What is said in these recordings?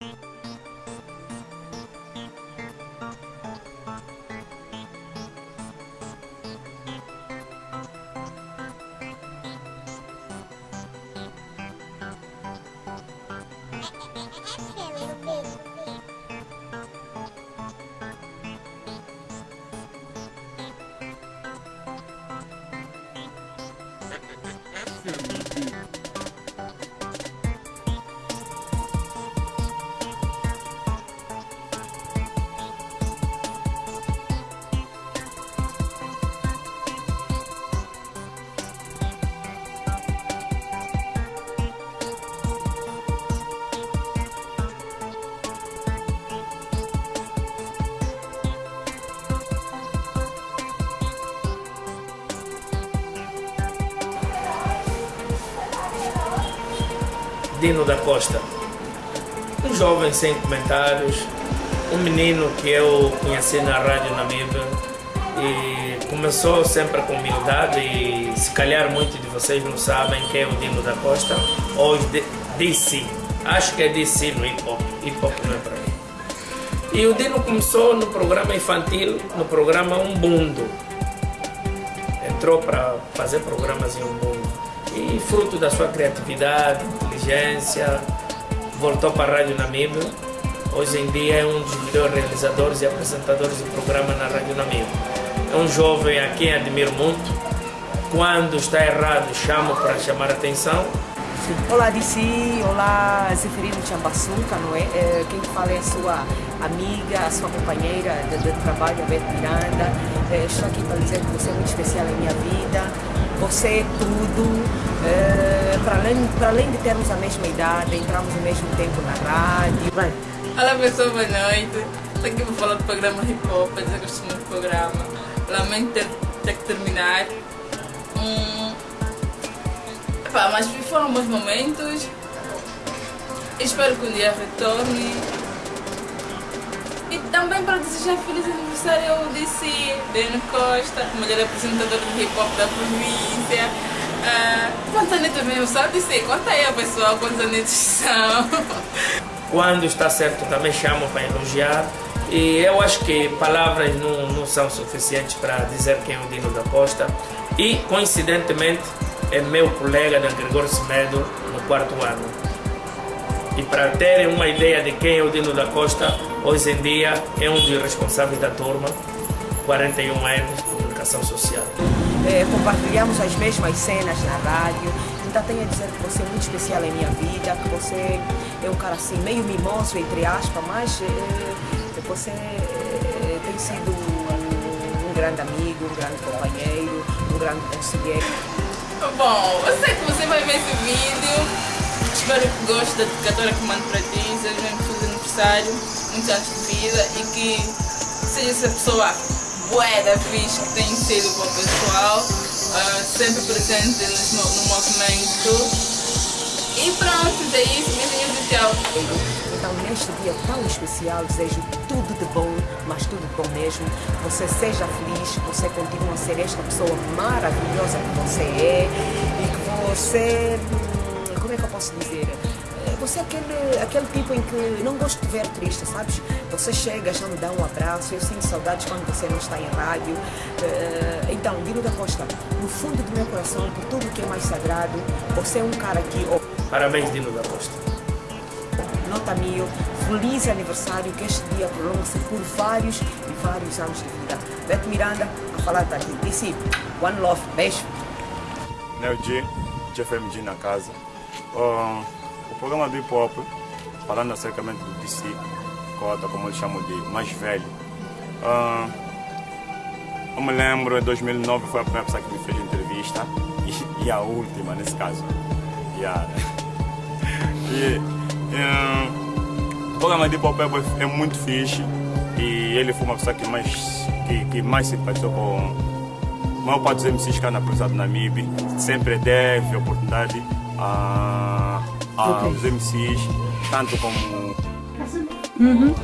you Dino da Costa. Um jovem sem comentários, um menino que eu conheci na rádio Namíbia e começou sempre com humildade e se calhar muitos de vocês não sabem quem é o Dino da Costa ou DC. Acho que é DC no hip hop, hip hop não é para mim. E o Dino começou no programa infantil, no programa Umbundo. Entrou para fazer programas em Umbundo. E fruto da sua criatividade, inteligência, voltou para a Rádio Namíbia. Hoje em dia é um dos melhores realizadores e apresentadores do programa na Rádio Namíbia. É um jovem a quem admiro muito. Quando está errado, chamo para chamar a atenção. Olá, DC. Olá, Zeferino Chambaçuca, não é? é? Quem fala é a sua amiga, a sua companheira de, trabalho, a Miranda. É, estou aqui para dizer que você é muito especial em minha vida. Você é tudo. É, para, além, para além de termos a mesma idade, entramos ao mesmo tempo na rádio. Vai. Olá pessoal, boa noite. Estou aqui para falar do programa Hip Hop, que gosto muito do programa. Lamento ter, ter que terminar. Hum, epá, mas foram bons momentos. Espero que um dia retorne. E também para desejar feliz aniversário ao DC, Deno Costa, melhor apresentador de hip hop da província. Uh, quantos anetos mesmo? Só DC, conta aí pessoal quantos anetos são. Quando está certo também chamo para elogiar. E eu acho que palavras não, não são suficientes para dizer quem é o Dino da Costa. E, coincidentemente, é meu colega da Gregório Semedo no quarto ano. E para terem uma ideia de quem é o Dino da Costa, hoje em dia é um dos responsáveis da turma, 41 anos de comunicação social. É, compartilhamos as mesmas cenas na rádio, então tenho a dizer que você é muito especial em minha vida, que você é um cara assim meio mimoso, entre aspas, mas é, você é, tem sido um, um grande amigo, um grande companheiro, um grande conselheiro. Bom, eu sei que você vai ver esse vídeo. Espero que goste da dedicatória que mando para ti, seja mesmo feliz aniversário, muitos anos de vida e que seja essa pessoa boa da fixe que tem sido para o pessoal, uh, sempre presente no, no movimento. E pronto, é isso, minha gente, tchau. Então, neste dia tão especial, desejo tudo de bom, mas tudo de bom mesmo. Você seja feliz, você continua a ser esta pessoa maravilhosa que você é e que você. Posso dizer? Você é aquele, aquele tipo em que não gosto de ver triste, sabes? Você chega, já me dá um abraço, eu sinto saudades quando você não está em rádio. Então, Dino da Costa, no fundo do meu coração, por tudo que é mais sagrado, você é um cara que. Oh, Parabéns, Dino da Costa. Nota mil, feliz aniversário, que este dia prolongue-se por vários e vários anos de vida. Beto Miranda, a falar daqui. Disse, One Love, beijo. Neo G, GFMG na casa. Um, o programa do hip hop, falando acercamente do DC, cota, como eles chamam de mais velho. Um, eu me lembro, em 2009 foi a primeira pessoa que me fez entrevista e, e a última nesse caso. Yeah. e, um, o programa de hip hop é, é muito fixe e ele foi uma pessoa que mais, que, que mais simpatizou com a maior parte dos MCs que Cruzado na MIB. Sempre deve oportunidade a, aos MCs, tanto como Uhum.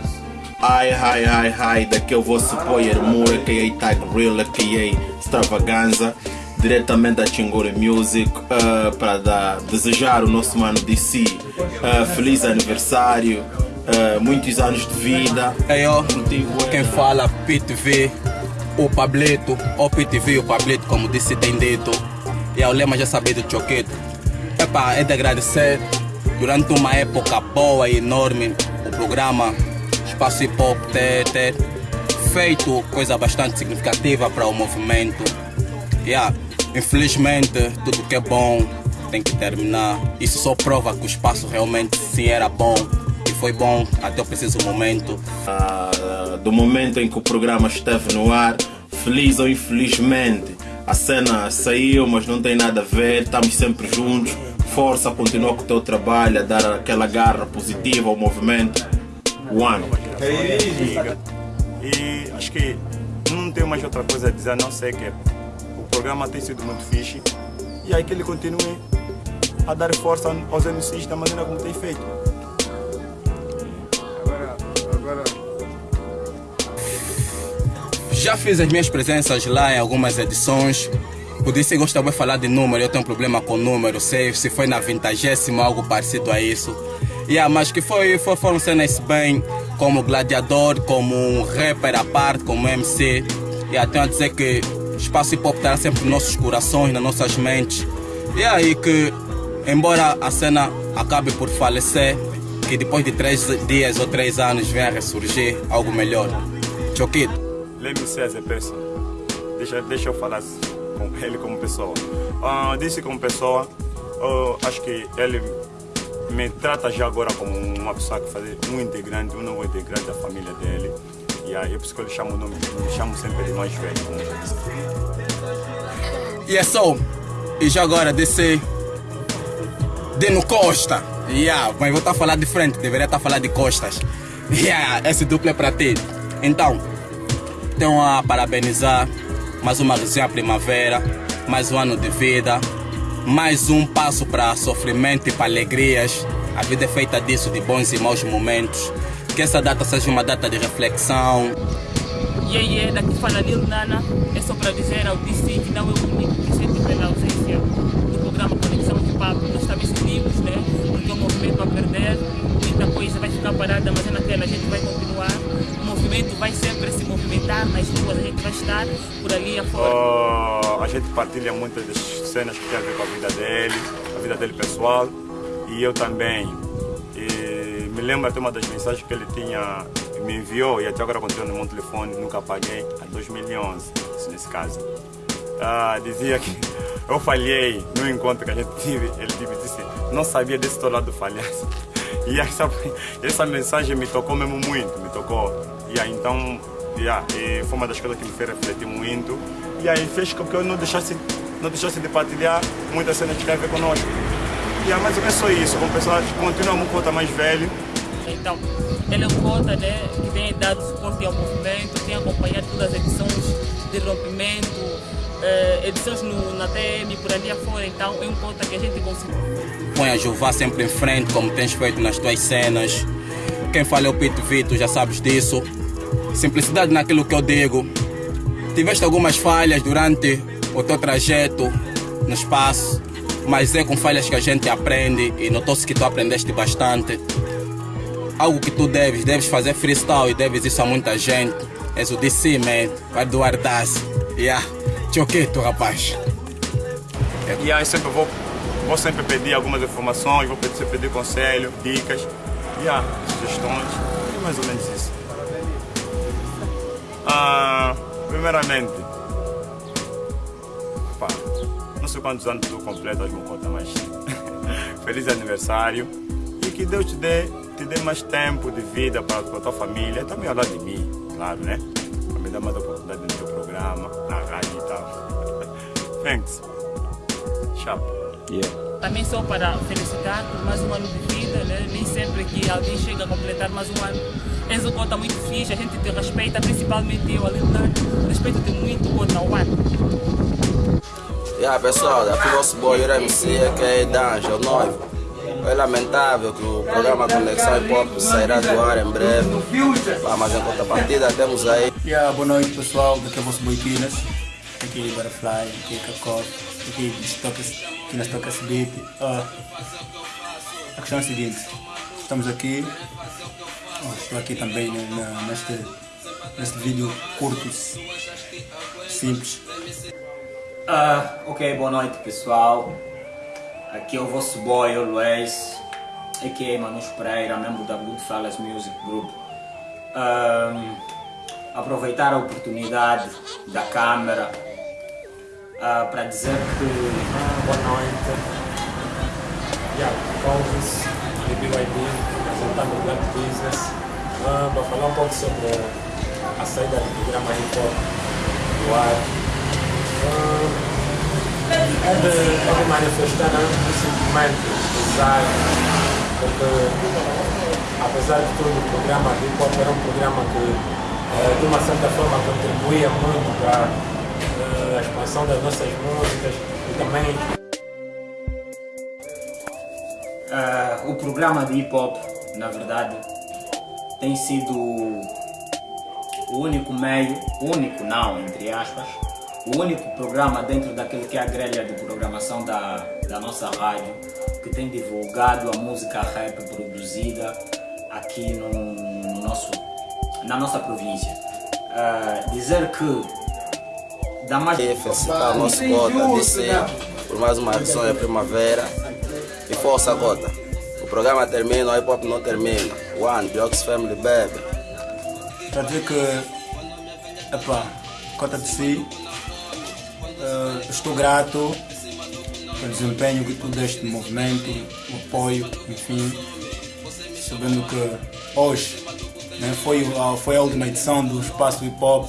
Hi, hi, hi, hi, daqui é o vosso Poyer Moore, a.k.a. Tag Real, a.k.a. Extravaganza, diretamente da Chingori Music, uh, para dar, desejar o nosso mano DC uh, feliz aniversário, eh, muitos anos de vida. Eu, Contigo, é. quem fala PTV, o Pablito, ou PTV, o Pablito, como disse, tem dito. E o lema já sabia do Choquito. Epa, é de agradecer. Durante uma época boa e enorme, o programa Espaço Hip Hop ter, ter feito coisa bastante significativa para o movimento. Yeah, infelizmente, tudo que é bom tem que terminar. Isso só prova que o espaço realmente sim era bom e foi bom até o preciso momento. Ah, do momento em que o programa esteve no ar, feliz ou infelizmente, a cena saiu, mas não tem nada a ver, estamos sempre juntos. Força, continua com o teu trabalho, a dar aquela garra positiva ao movimento. One. E acho que não tenho mais outra coisa a dizer a não ser que o programa tem sido muito fixe e aí que ele continue a dar força aos MCs da maneira como tem feito. Já fiz as minhas presenças lá em algumas edições. Eu gosto de falar de número, eu tenho um problema com número, sei se foi na vintagésima, algo parecido a isso. Yeah, mas que foi, foi, foram cenas bem, como gladiador, como um rapper à parte, como MC. Yeah, tenho a dizer que espaço hip hop estará sempre nos nossos corações, nas nossas mentes. E aí que, embora a cena acabe por falecer, que depois de três dias ou três anos venha a ressurgir algo melhor. Choquito. Let me say as a person. Deixa, deixa eu falar com ele como pessoa. Ah, disse como pessoa, acho que ele me trata já agora como uma pessoa que faz um integrante, um novo integrante da família dele. E aí, é por isso que eu lhe chamo o nome, me chamo sempre de mais velho. E é só. E já agora desse. Deno Costa. Yeah, mas vou estar a falar de frente, deveria estar a falar de costas. Yeah, esse duplo é para ti. Então, tenho a parabenizar mais uma resenha primavera, mais um ano de vida, mais um passo para sofrimento e para alegrias. A vida é feita disso, de bons e maus momentos. Que essa data seja uma data de reflexão, E aí, é daqui fala Lil Nana. É só para dizer ao DC que não é o único que sente pela ausência do programa Conexão Hip Hop. Nós também sentimos, né? Porque o movimento vai perder, muita coisa vai ficar parada, mas é naquela a gente vai continuar. O movimento vai sempre se movimentar nas ruas, a gente vai estar por ali afora. Ah, a gente partilha muitas das cenas que tem a ver com a vida dele, a vida dele pessoal e eu também. E me lembro até uma das mensagens que ele tinha, me enviou e até agora continua no meu telefone, nunca apaguei, a 2011, nesse caso. Ah, dizia que eu falhei no encontro que a gente tive, ele tive, disse, não sabia desse teu lado do falhaço. E essa, essa mensagem me tocou mesmo muito, me tocou. E aí então, yeah, e foi uma das coisas que me fez refletir muito. E aí fez com que eu não deixasse, não deixasse de partilhar muitas cenas que tem a ver conosco. E aí, mas é só isso, como pessoal continua um conta mais velho. Então, ele é um cota né, que tem dado suporte ao movimento, tem acompanhado todas as edições de rompimento, eh, edições no, na TM, por ali afora. Então, é um cota que a gente conseguiu. põe a Juvá sempre em frente, como tens feito nas tuas cenas. Quem fala é o Pito Vito, já sabes disso. Simplicidade naquilo que eu digo. Tiveste algumas falhas durante o teu trajeto no espaço, mas é com falhas que a gente aprende e notou-se que tu aprendeste bastante. Algo que tu deves, deves fazer freestyle e deves isso a muita gente. És o DC, man. Vai doar das. Yeah. Choqueto, rapaz. E aí sempre vou, vou sempre pedir algumas informações, vou pedir, pedir conselho, dicas, e ah, sugestões, e mais ou menos isso. Ah, primeiramente, não sei quantos anos tu completas, me conta, mas feliz aniversário e que Deus te dê, te dê mais tempo de vida para a tua família, também ao lado de mim, claro, né? Dar mais oportunidade no teu programa, na rádio e tal. Thanks. Chapa. Também só para felicitar por mais um ano de vida, né? nem sempre que alguém chega a completar mais um ano. És um cota muito fixe, a gente te respeita, principalmente eu, Leonardo. Respeito-te muito, cota one. Yeah, pessoal, aqui o vosso boy MC, que é Danjo, o noivo. É lamentável que o programa Conexão Hip Hop sairá do ar em breve. Mas em contrapartida temos aí Yeah, boa noite pessoal, daqui é o vosso Boiquinas, aqui Butterfly, aqui nas tocas, aqui nas tocas beat. Ah, a questão é a seguinte, estamos aqui estou aqui também né, na- neste, neste vídeo curto, simples. Ah, ok, boa noite pessoal. Aqui é o vosso boy Luiz, aqui é Manus Pereira, membro da Goodfellas Music Group. Ahm, aproveitar a oportunidade da câmera ah, para dizer que Ah, boa noite. Yeah, Alves, de BYD, apresentando o Black Business. Ah, para falar um pouco sobre a saída do programa Hop do ar. Ah, é, de, é de né, um sentimento pesado, porque apesar de tudo, o programa Hip Hop era um programa que, eh, de uma certa forma, contribuía muito para eh, a expansão das nossas músicas e também Ah, o programa de hip hop, na verdade, tem sido o único meio, único não, entre aspas, o único programa dentro daquilo que é a grelha de programação da, da nossa rádio que tem divulgado a música rap produzida aqui no, no nosso, na nossa província. Ah, dizer que dá mais E felicitar o nosso Cota, DC, por mais uma edição da primavera. E força, Cota. O programa termina, o hip hop não termina. One, Biox Family Baby. Para dizer que, epá, cota de si, eh, estou grato pelo desempenho que tu deste no movimento, o apoio, enfim, sabendo que hoje né, foi, a- foi a última edição do Espaço Hip Hop,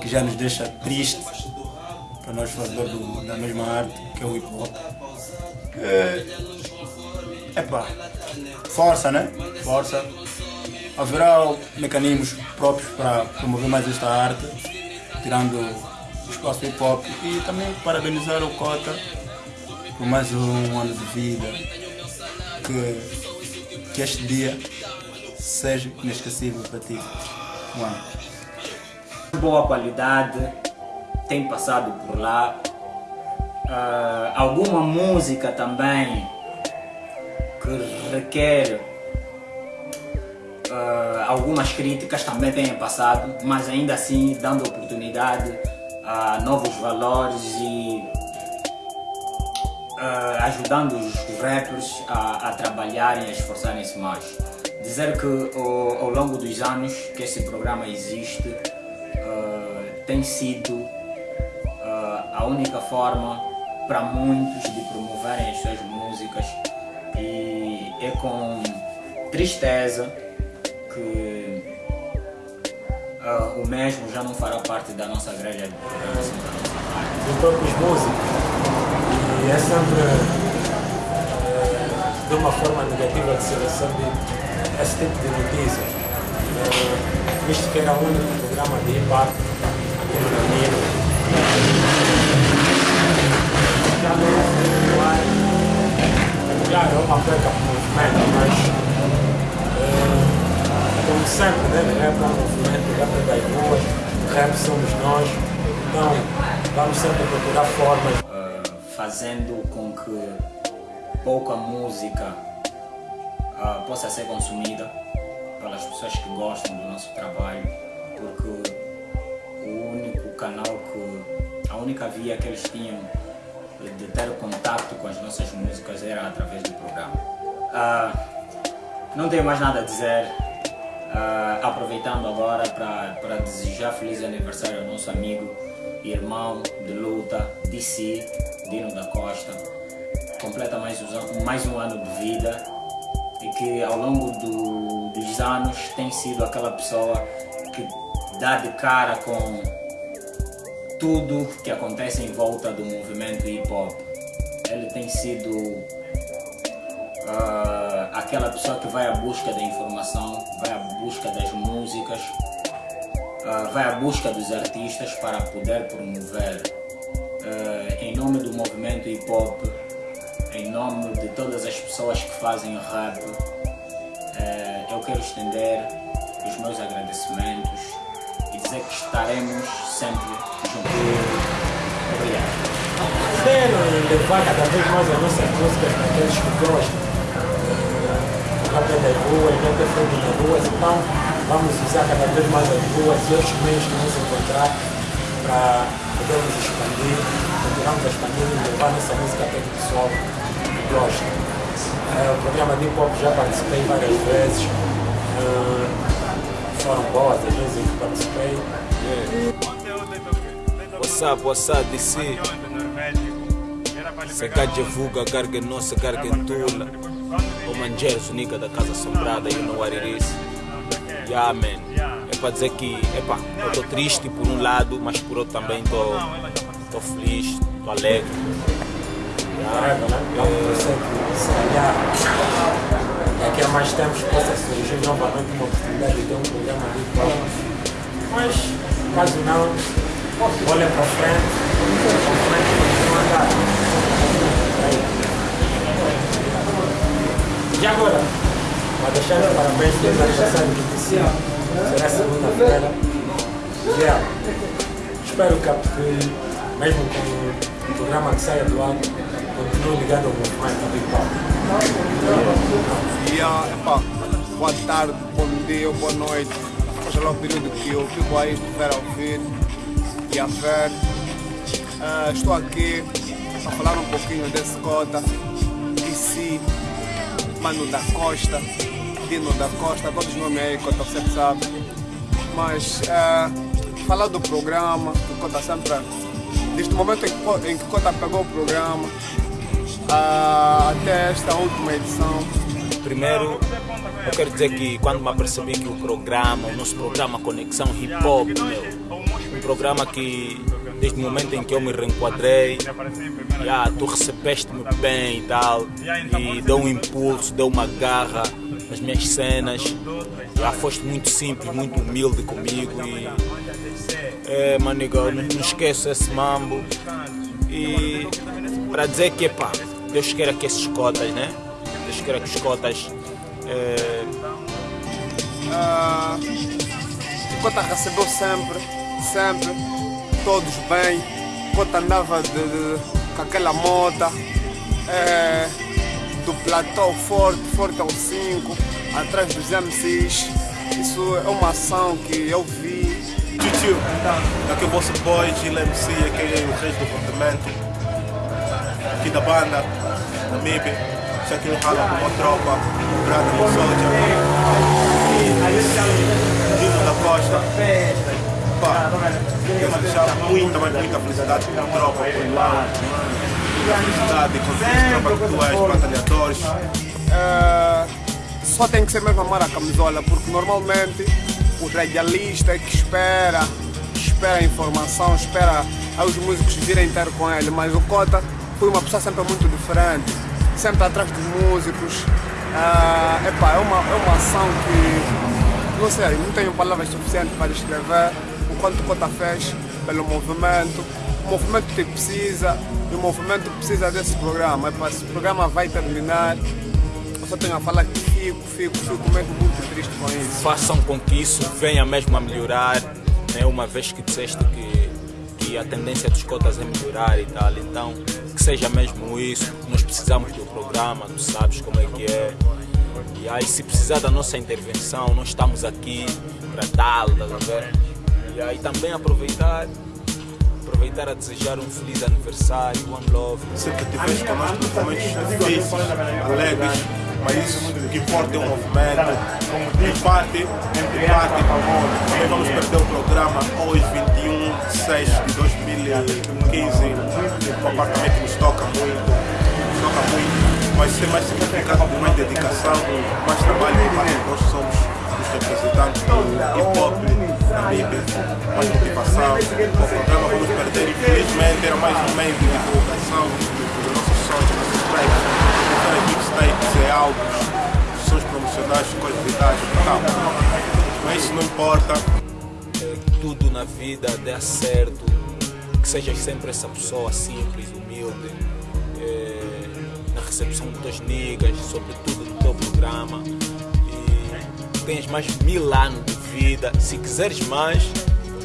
que já nos deixa triste para nós fazedores do- da mesma arte, que é o hip hop. É, epá, força, né? Força haverá mecanismos próprios para promover mais esta arte, tirando espaço hip hop e também parabenizar o Cota por mais um ano de vida. Que, que este dia seja inesquecível para ti. Um boa qualidade tem passado por lá. Ah, alguma música também que requer ah, algumas críticas também têm passado, mas ainda assim dando oportunidade a novos valores e ah, ajudando os rappers a, a trabalharem, a esforçarem-se mais. Dizer que ao, ao longo dos anos que esse programa existe, ah, tem sido ah, a única forma para muitos de promoverem as suas músicas e é com tristeza que ah, o mesmo já não fará parte da nossa grelha de programação da nossa de todos os músicos e é sempre eh, de uma forma negativa de se receber esse tipo de notícia. Eh, visto que era o único programa de hip hop aqui no Namiro. Já não é ar. Claro, é uma perca para o movimento, mas eh, como sempre, né? é um movimento, rap somos nós. Então, vamos sempre procurar formas ah, fazendo com que pouca música ah, possa ser consumida pelas pessoas que gostam do nosso trabalho, porque o único canal que, a única via que eles tinham de ter contato com as nossas músicas era através do programa. Ah, não tenho mais nada a dizer. Ah, aproveitando agora para desejar feliz aniversário ao nosso amigo, irmão de luta, DC, Dino da Costa. Completa mais, an- mais um ano de vida e que ao longo do- dos anos tem sido aquela pessoa que dá de cara com tudo que acontece em volta do movimento hip hop. Ele tem sido ah, aquela pessoa que vai à busca da informação, vai à busca das músicas, ah, vai à busca dos artistas para poder promover. Ah, em nome do movimento hip hop, em nome de todas as pessoas que fazem rap, eu quero estender os meus agradecimentos e dizer que estaremos sempre juntos. Obrigado. quero levar cada vez mais a nossa música para aqueles que gostam. Já teve as ruas, teve feito nas ruas, então vamos usar cada vez mais as ruas e outros meios que vamos encontrar para podermos expandir, continuarmos a expandir e levar nossa música até o pessoal que gosta. Eh, o programa de hip já participei várias vezes, eh, foram boas as vezes que participei. What's up, what's up, DC? Sakaja Vuga, Garga Nossa, Garga Tula. O Manjeros, Nica da Casa Assombrada, you know what it is. Yeah, man. É para dizer que, epá, eu estou triste por um lado, mas por outro também estou feliz, estou alegre. Caramba, né? Calhar daqui a mais tempos possa surgir novamente uma oportunidade de ter um programa de hop. Mas, caso não, olha para frente, para frente E agora? Para deixar os parabéns para os aniversários do DC, será segunda-feira. Yeah. Espero que, mesmo com o programa que saia do ar, continue ligado ao movimento do hip. Yeah, epá, boa tarde, bom dia boa noite. Seja lá o período que o Pico aí estiver a ouvir e a ver. Ah, estou aqui a falar um pouquinho desse cota, DC, Mano da Costa, Dino da Costa, todos os nomes aí, Cota, você sabe. Mas ah, falar do programa, que Cota sempre. Desde o momento em que, Co- em que Cota pegou o programa ah, até esta última edição, Primeiro, eu quero dizer que quando me apercebi que o programa, o nosso programa Conexão Hip Hop, meu, um programa que desde o momento em que eu me reenquadrei, já, tu recebeste-me bem e tal, e deu um impulso, deu uma garra nas minhas cenas, já foste muito simples, muito humilde comigo e é, maniga, não, não esqueço esse mambo. E para dizer que pá, Deus queira que esses cotas, né? Deus queira que os cotas é, Ah, o Cota recebeu sempre, sempre, todos bem. O Cota andava de, de- com aquela moda, eh, do platô forte, forte ao 5, atrás dos MCs. Isso é uma ação que eu vi. Tio, aqui é o vosso boy, Gil MC, aqui é o rei do apartamento, aqui da banda, da isso aqui no rala com uma tropa, Brada no Soldier, Dino da Costa, pá, quero deixar muita, mas muita felicidade com tropa, com irmão, felicidade com tropa que tu és, batalhadores, Eh, só tem que ser mesmo amar a camisola, porque normalmente o radialista é que espera, espera a informação, espera os músicos virem ter com ele, mas o Cota foi uma pessoa sempre muito diferente, sempre atrás dos músicos. Ah, epá, é, uma, é uma ação que, não sei, não tenho palavras suficientes para descrever o quanto Cota fez pelo movimento. O movimento que precisa e o movimento precisa desse programa. Epá, esse programa vai terminar. Eu só tenho a falar que fico, fico, fico mesmo muito triste com isso. façam com que isso venha mesmo a melhorar, né? uma vez que disseste que, que a tendência dos cotas é melhorar e tal, então que seja mesmo isso, nós precisamos do programa, tu sabes como é que é. E aí se precisar da nossa intervenção, nós estamos aqui para tal, estás a ver? E também aproveitar, aproveitar a desejar um feliz aniversário, one love. sempre tiveste connosco nos momentos difíceis, alegres, mas isso o que importa é o movimento. Em parte, em parte, também vamos perder o programa hoje, 21 de 6 de 2015. O apartamento nos toca muito, toca muito, mas ser mais significado com mais dedicação, mais trabalho por parte de nós somos os representantes do hip hop, mais motivação. O programa vamos perder, infelizmente, era mais um meio de divulgação dos nossos sons, dos nossos tracks, era mixtapes, é álbuns, sons promocionais, coisas vitais e tal. Mas isso não importa. tudo na vida dê certo, que sejas sempre essa pessoa simples, humilde, eh, na recepção dos teus niggas, sobretudo no teu programa. E tens mais mil anos de vida. Se quiseres mais,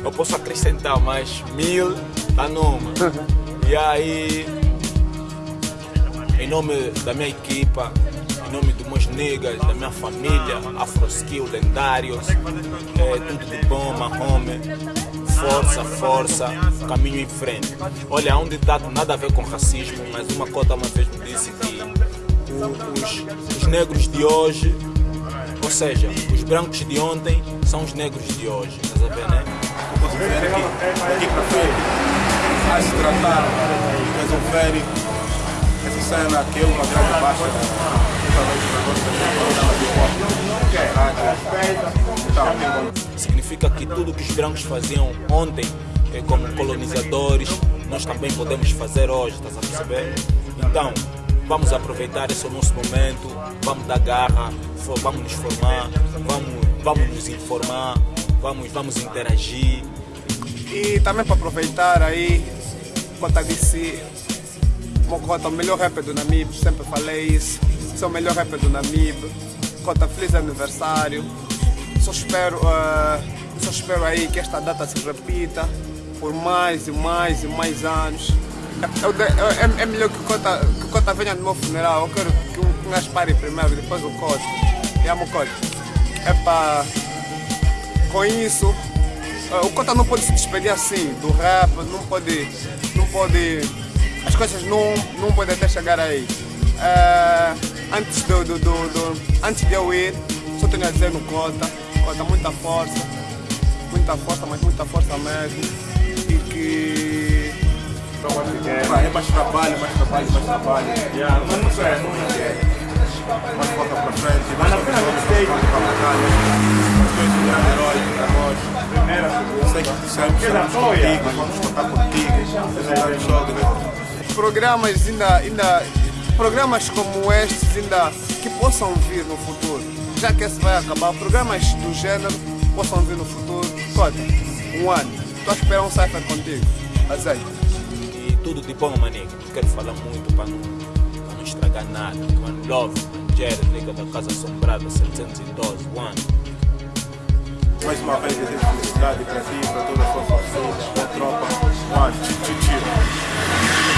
eu posso acrescentar mais mil, tá numa. E aí, em nome da minha equipa, em nome dos meus niggas, da minha família, Afroskill, lendários, é, tudo de bom, Mahome. Força, força, caminho em frente. Olha, um ditado nada a ver com racismo, mas uma cota uma vez me disse que os, os negros de hoje, ou seja, os brancos de ontem são os negros de hoje. Estás a ver, né? Eu posso dizer que daqui para frente vai se tratar de resolver essa cena que é uma grande baixa Significa que tudo que os brancos faziam ontem, eh, como colonizadores, nós também podemos fazer hoje, estás a perceber? Então, vamos aproveitar esse nosso momento, vamos dar garra, vamos nos formar, vamos, vamos nos informar, vamos, vamos interagir. E também para aproveitar aí, Cota disse, Mocota, o melhor rapper do Namib, sempre falei isso. É o melhor rapper do Namib. Cota, feliz aniversário. Só espero, eh, só espero aí que esta data se repita por mais e mais e mais anos. É, de- é- é melhor que o Cota, que o Cota venha no meu funeral. Eu quero que um gajo pare primeiro, depois o Cota. E amo o Cota. É para com isso, eh, o Cota não pode se despedir assim do rap, não pode, não pode, as coisas não, não podem até chegar aí. Eh, antes, do, do, do, do- antes de eu ir, só tenho a dizer no Cota, Cota, muita força, muita força, mas muita força mesmo. E que. Vai, é mais trabalho, mais trabalho, mais trabalho. Mas não sei, não é. Mais volta para frente, trabalho para batalha. Tu és um grande herói para nós. Eu sei que estamos contigo, vamos contar contigo. Programas ainda, ainda programas como estes ainda que possam vir no futuro. Já que esse vai acabar, programas do gênero possam vir no futuro. Cota, um ano. Estou a esperar um cipher contigo. Azeite. Tudo de bom, maninho. Não quero falar muito para não, para não estragar nada. One Love, liga da Casa Assombrada 712, One. Mais uma vez, desejo felicidade para ti, para toda a tua família, para a tropa. Tchau, tchau.